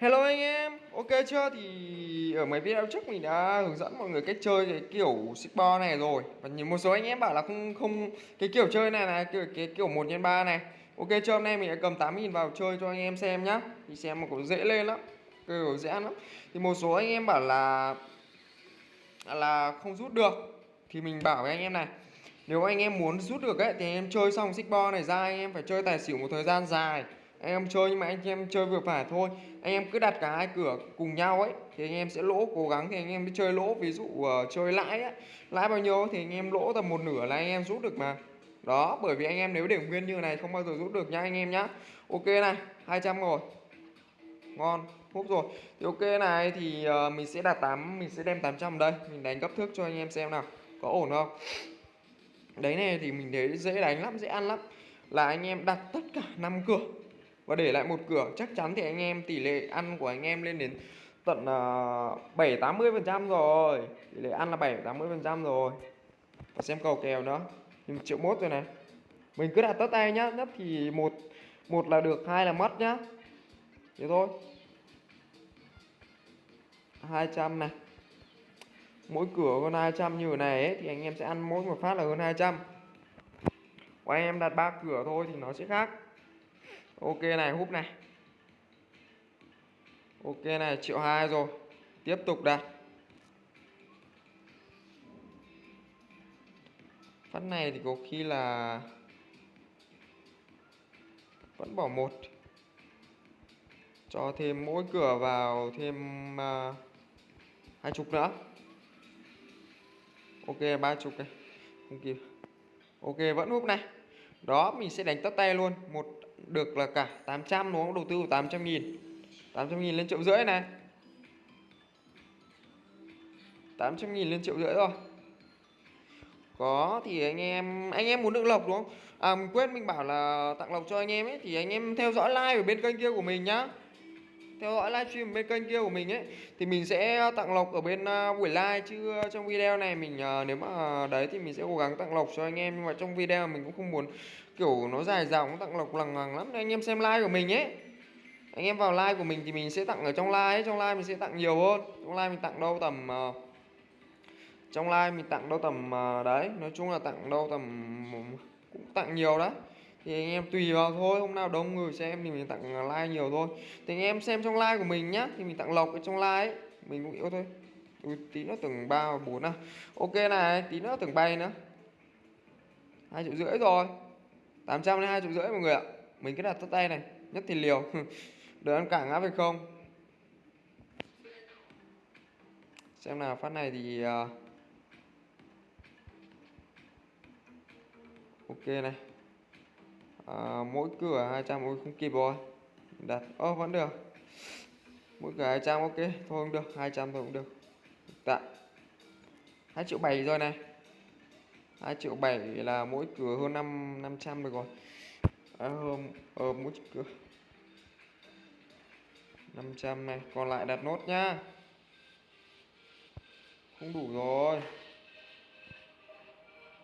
Hello anh em, ok chưa? Thì ở mấy video trước mình đã hướng dẫn mọi người cách chơi cái kiểu Sigbo này rồi. Và nhìn một số anh em bảo là không không cái kiểu chơi này là kiểu cái kiểu 1 x 3 này. Ok chưa? Hôm nay mình đã cầm 8.000 vào chơi cho anh em xem nhá. Thì xem mà cũng dễ lên lắm Kiểu dễ ăn lắm. Thì một số anh em bảo là là không rút được. Thì mình bảo với anh em này Nếu anh em muốn rút được ấy thì anh em chơi xong Sigbo này ra anh em phải chơi tài xỉu một thời gian dài anh em chơi nhưng mà anh em chơi vừa phải thôi. Anh em cứ đặt cả hai cửa cùng nhau ấy thì anh em sẽ lỗ cố gắng thì anh em mới chơi lỗ. Ví dụ uh, chơi lãi ấy, lãi bao nhiêu thì anh em lỗ tầm một nửa là anh em rút được mà. Đó bởi vì anh em nếu để nguyên như này không bao giờ rút được nhá anh em nhá. Ok này 200 rồi ngon hút rồi. Thì ok này thì uh, mình sẽ đặt 8 mình sẽ đem 800 đây. Mình đánh cấp thước cho anh em xem nào có ổn không? Đấy này thì mình thấy dễ đánh lắm dễ ăn lắm. Là anh em đặt tất cả năm cửa và để lại một cửa chắc chắn thì anh em tỷ lệ ăn của anh em lên đến tận ờ, bảy tám mươi phần trăm rồi. Tỷ lệ ăn là bảy tám mươi phần trăm rồi. Và xem cầu kèo nữa. Thì triệu mốt rồi này. Mình cứ đặt tất tay nhá. Nhất thì một một là được hai là mất nhá. Thế thôi. 200 này. Mỗi cửa hơn 200 như thế này ấy, thì anh em sẽ ăn mỗi một phát là hơn 200 của anh em đặt ba cửa thôi thì nó sẽ khác ok này húp này. Ok này triệu hai rồi. Tiếp tục đặt. Phát này thì có khi là vẫn bỏ một. Cho thêm mỗi cửa vào thêm uh, hai chục nữa. Ok ba chục này. Không kịp. Ok vẫn húp này. Đó mình sẽ đánh tất tay luôn. Một được là cả 800 đúng không? Đầu tư 800 nghìn. 800 nghìn lên triệu rưỡi này. 800 nghìn lên triệu rưỡi rồi. Có thì anh em anh em muốn được lộc đúng không? À mình quên, mình bảo là tặng lộc cho anh em ấy, thì anh em theo dõi like ở bên kênh kia của mình nhá theo dõi livestream bên kênh kia của mình ấy thì mình sẽ tặng lộc ở bên à, buổi live chứ à, trong video này mình à, nếu mà đấy thì mình sẽ cố gắng tặng lộc cho anh em nhưng mà trong video mình cũng không muốn kiểu nó dài dòng tặng lộc lằng ngằng lắm. Nên anh em xem live của mình ấy. Anh em vào live của mình thì mình sẽ tặng ở trong live ấy. trong live mình sẽ tặng nhiều hơn. Trong live mình tặng đâu tầm uh, trong live mình tặng đâu tầm uh, đấy nói chung là tặng đâu tầm cũng tặng nhiều đấy thì anh em tùy vào thôi hôm nào đông người xem thì mình tặng like nhiều thôi. Thì anh em xem trong like của mình nhá thì mình tặng lọc ở trong like ấy. Mình cũng yêu thôi. Ui, tí nó từng ba bốn à. Ok này tí nữa từng bay nữa. Hai triệu rưỡi rồi. 800 đến hai triệu rưỡi mọi người ạ. Mình cứ đặt tất tay này nhất thì liều. Đợi ăn cảng ngã phải không. Xem nào phát này thì uh... ok này à, mỗi cửa 200 ôi không kịp rồi đặt ơ oh, vẫn được. Mỗi cửa 200 ok thôi không được 200 thôi cũng được. Tạ. 2 triệu 7 rồi này. 2 triệu 7 là mỗi cửa hơn 5 500 được rồi. À, ờ, mỗi cửa. 500 này còn lại đặt nốt nhá. Không đủ rồi.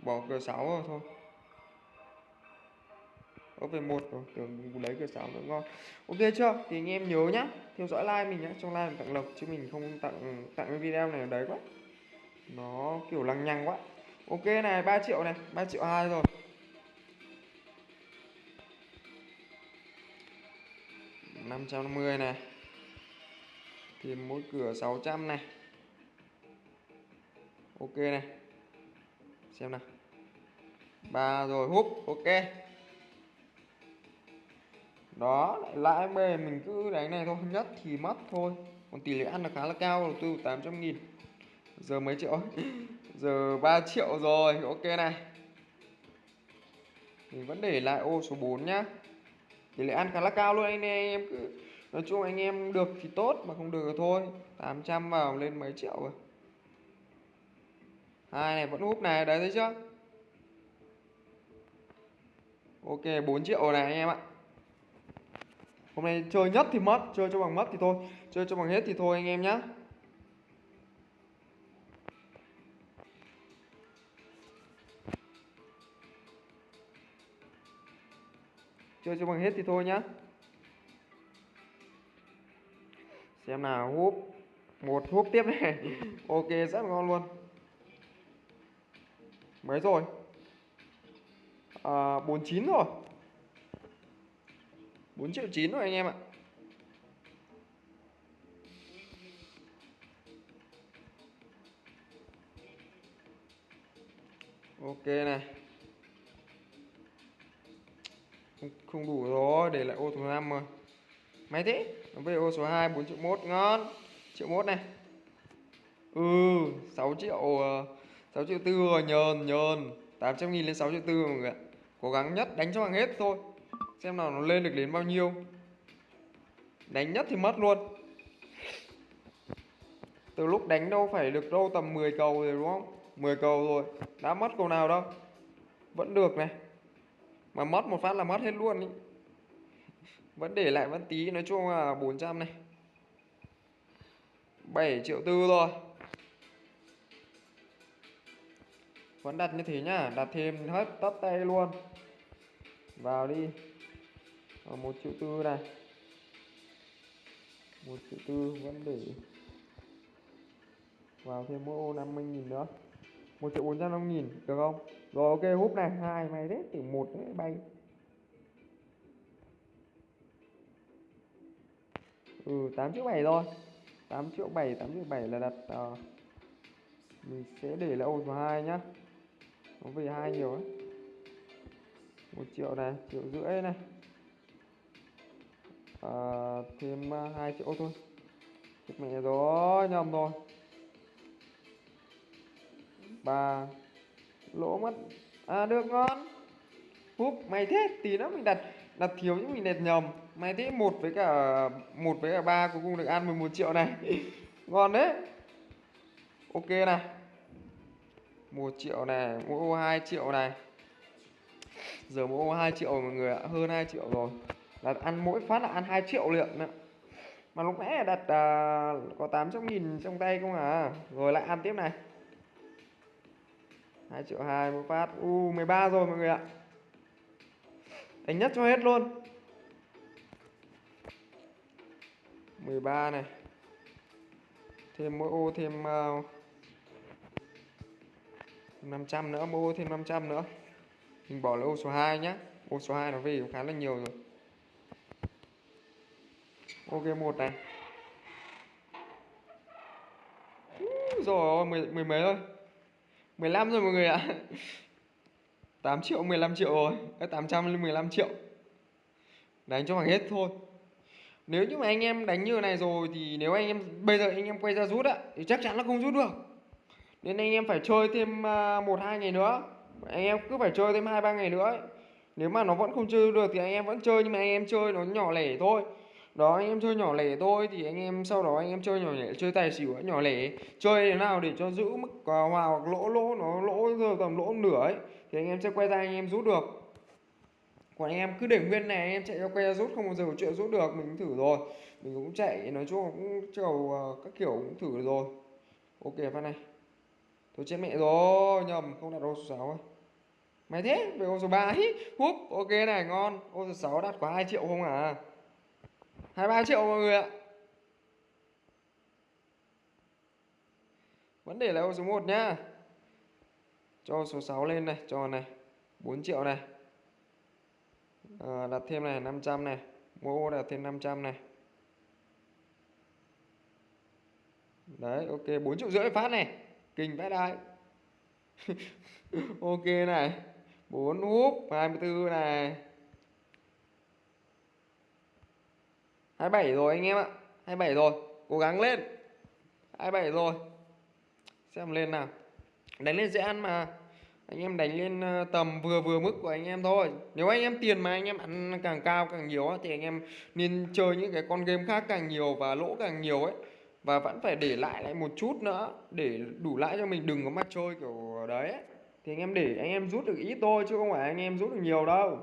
Bỏ cửa 6 rồi thôi có về một rồi tưởng lấy cửa sáu nữa ngon. Ok chưa? Thì anh em nhớ nhá, theo dõi like mình nhá, trong like mình tặng lộc, chứ mình không tặng tặng cái video này ở đấy quá. Nó kiểu lằng nhằng quá. Ok này 3 triệu này 3 triệu hai rồi. năm trăm năm mươi này. Thì mỗi cửa 600 này. Ok này. Xem nào. Ba rồi, húp, ok đó, lại lãi mềm mình cứ đánh này thôi, nhất thì mất thôi. Còn tỷ lệ ăn là khá là cao, đầu tư 800 nghìn. Giờ mấy triệu? Giờ 3 triệu rồi, ok này. Mình vẫn để lại ô số 4 nhá. Tỷ lệ ăn khá là cao luôn anh em cứ, nói chung anh em được thì tốt mà không được thì thôi. 800 vào lên mấy triệu rồi. Hai này, vẫn hút này, đấy thấy chưa? Ok 4 triệu này anh em ạ hôm nay chơi nhất thì mất chơi cho bằng mất thì thôi. Chơi cho bằng hết thì thôi anh em nhá. Chơi cho bằng hết thì thôi nhá. Xem nào húp. Một húp tiếp này. Ok rất ngon luôn. Mấy rồi. À, 49 rồi. 4 triệu 9 rồi anh em ạ. Ok này. Không, không đủ rồi để lại ô số 5 rồi. Máy thế nó về ô số 2 4 triệu 1 ngon. Triệu 1 này. Ừ 6 triệu ờ, 6 triệu 4 rồi nhờn nhờn. 800 nghìn lên 6 triệu tư mọi người ạ. Cố gắng nhất đánh cho bằng hết thôi xem nào, nó lên được đến bao nhiêu. Đánh nhất thì mất luôn. Từ lúc đánh đâu phải được đâu tầm 10 cầu rồi, đúng không? 10 cầu rồi. Đã mất cầu nào đâu. Vẫn được này. Mà mất một phát là mất hết luôn ý. Vẫn để lại vẫn tí, nói chung là 400 này. 7 triệu tư rồi vẫn đặt như thế nhá. Đặt thêm hết tất tay luôn. Vào đi ở một triệu tư này một triệu tư vẫn để vào thêm mỗi ô 50 nghìn nữa. Một triệu bốn trăm năm nghìn được không? Rồi ok hút này hai mày đấy từ một đấy bay. Ừ 8 triệu 7 rồi 8 triệu 7 8 triệu 7 là đặt uh, mình sẽ để là ô số 2 nhá. Nó về hai nhiều ấy. Một triệu này triệu rưỡi này à, thêm ờ, 2 triệu thôi. Chết mẹ rồi nhầm rồi. Ba. Lỗ mất. À được ngon. Húp mày thế tí nữa mình đặt đặt thiếu những mình đặt nhầm. Mày thế một với cả một với cả ba cuối cùng được ăn 11 triệu này. Ngon đấy. Ok này. Một triệu này mỗi ô 2 triệu này. Giờ mỗi ô 2 triệu mọi người ạ hơn 2 triệu rồi là ăn mỗi phát là ăn 2 triệu lượng nữa mà lúc nãy đặt uh, có 800 nghìn trong tay không à? Rồi lại ăn tiếp này. 2 triệu 2 một phát. U 13 rồi mọi người ạ. Đánh nhất cho hết luôn. 13 này. Thêm mỗi ô thêm ờ, uh, 500 nữa mỗi ô thêm 500 nữa. Mình bỏ lại ô số 2 nhá. Ô số 2 nó về khá là nhiều rồi ok một này. Rồi mười, mười mấy thôi 15 rồi mọi người ạ. 8 triệu 15 triệu rồi. 800 lên 15 triệu. Đánh cho bằng hết thôi. Nếu như mà anh em đánh như này rồi Thì nếu anh em Bây giờ anh em quay ra rút ạ Thì chắc chắn là không rút được. Nên anh em phải chơi thêm à, một hai ngày nữa. Anh em cứ phải chơi thêm 2-3 ngày nữa ấy. Nếu mà nó vẫn không chơi được Thì anh em vẫn chơi Nhưng mà anh em chơi nó nhỏ lẻ thôi đó, anh em chơi nhỏ lẻ thôi thì anh em sau đó anh em chơi nhỏ lẻ, chơi tài xỉu nhỏ lẻ chơi thế nào để cho giữ mức hòa hoặc lỗ lỗ, nó lỗ giờ tầm lỗ nửa ấy, thì anh em sẽ quay ra anh em rút được. Còn anh em cứ để nguyên này, anh em chạy cho quay ra rút, không bao giờ có chuyện rút được, mình thử rồi. Mình cũng chạy, nói chung là cũng chầu à, các kiểu cũng thử rồi. Ok, phát này. Thôi chết mẹ rồi, nhầm, không đặt ô số sáu ấy. Mày thế về ô số ba hí húp, ok này, ngon. Ô số sáu đặt quá 2 triệu không à 23 triệu mọi người ạ. Vấn đề là ô số 1 nhá. Cho số 6 lên này Cho này 4 triệu này. À, Đặt thêm này 500 này. Mua ô đặt thêm 500 này. Đấy ok 4 triệu rưỡi phát này. Kinh vãi đai. Ok này 4 húp 24 này. 27 rồi anh em ạ. 27 rồi. Cố gắng lên. 27 rồi. Xem lên nào. Đánh lên dễ ăn mà. Anh em đánh lên ờ, tầm vừa vừa mức của anh em thôi. Nếu anh em tiền mà anh em ăn càng cao, càng nhiều thì anh em nên chơi những cái con game khác càng nhiều và lỗ càng nhiều ấy. Và vẫn phải để lại lại một chút nữa, để đủ lãi cho mình đừng có mà chơi kiểu đấy ấy. thì anh em để, anh em rút được ít thôi chứ không phải anh em rút được nhiều đâu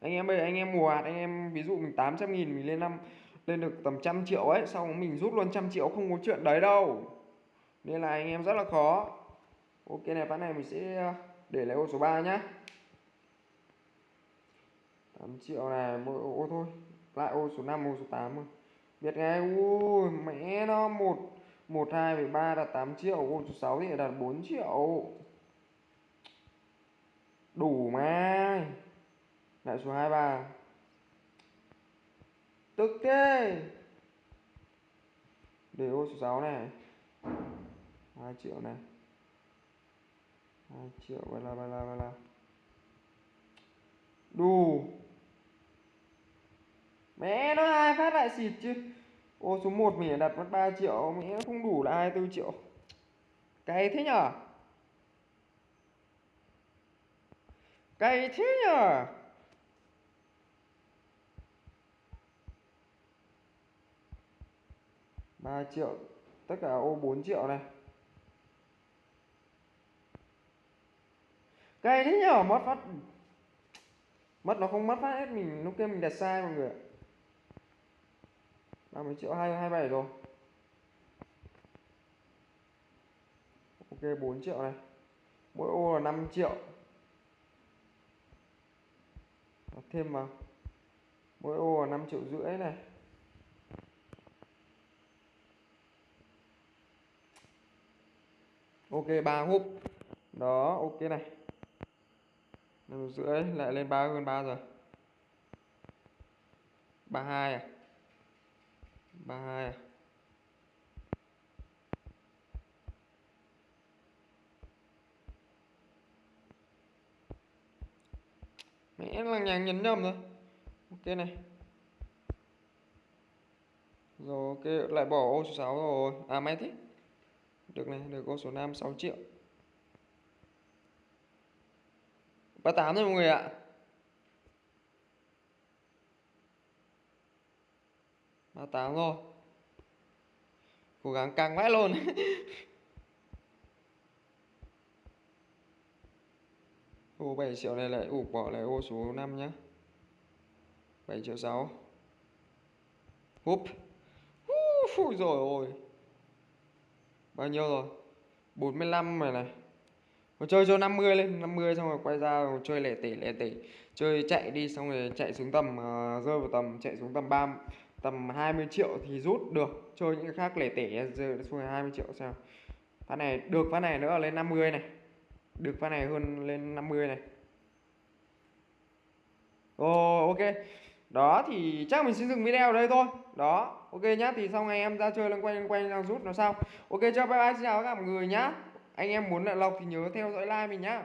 anh em ơi anh em mùa hạt anh em ví dụ mình 800 nghìn mình lên năm, lên được tầm trăm triệu ấy, xong mình rút luôn trăm triệu, không có chuyện đấy đâu. Nên là anh em rất là khó. Ok, này, ván này mình sẽ ờ, để lại ô số 3 nhá. 8 triệu này, mỗi ô thôi. Lại ô số 5 ô số 8 thôi. Biết ngay, ui, mẹ nó, một một, hai ba là 8 triệu, ô số 6 thì đạt 4 triệu. Đủ mà lại số 23 tức thế. Để ô số 6 này. 2 triệu này. 2 triệu ba la ba la ba la đủ mẹ, nó hai phát lại xịt chứ. Ô, số 1 mình đặt mất 3 triệu. Mẹ, nó không đủ là 24 triệu. Cay thế nhở? Cay thế nhở? 3 triệu, tất cả ô 4 triệu này. Cay thế nhở, mất phát mất nó không mất phát hết, mình lúc kia mình đặt sai mọi người ạ. 30 triệu 2 27 rồi. Ok 4 triệu này. Mỗi ô là 5 triệu. Đặt thêm vào. Mỗi ô là 5 triệu rưỡi này. Ok, ba húp đó, ok này. Năm rưỡi, lại lên ba, hơn ba rồi. 32 à? 32 à? Mẹ là nhà nhấn nhầm rồi. Ok này. Rồi, ok, lại bỏ ô số 6 rồi. À may thế được này, được con số 5 6 triệu. 38 rồi mọi người ạ. Ba tám rồi. Cố gắng càng vãi luôn. Ô 7 triệu này lại ụp bỏ lại ô số 5 nhá. 7 triệu 6 húp. Ui rồi ôi. Bao nhiêu rồi? 45 này này. Mà chơi cho 50 lên 50 xong rồi quay ra rồi chơi lẻ tỉ lẻ tỉ Chơi chạy đi xong rồi chạy xuống tầm uh, Rơi vào tầm chạy xuống tầm 3 Tầm 20 triệu thì rút được. Chơi những cái khác lẻ tỉ rơi xuống 20 triệu sao. Phát này được phát này nữa lên 50 này. Được phát này hơn lên 50 này. Ồ oh, ok. Đó thì chắc mình sẽ dừng video ở đây thôi đó, ok nhá, thì xong ngày em ra chơi loanh quanh loanh quanh, đang rút nó xong ok chào bye bye, xin chào tất cả mọi người nhá. Anh em muốn lại lọc thì nhớ theo dõi like mình nhá.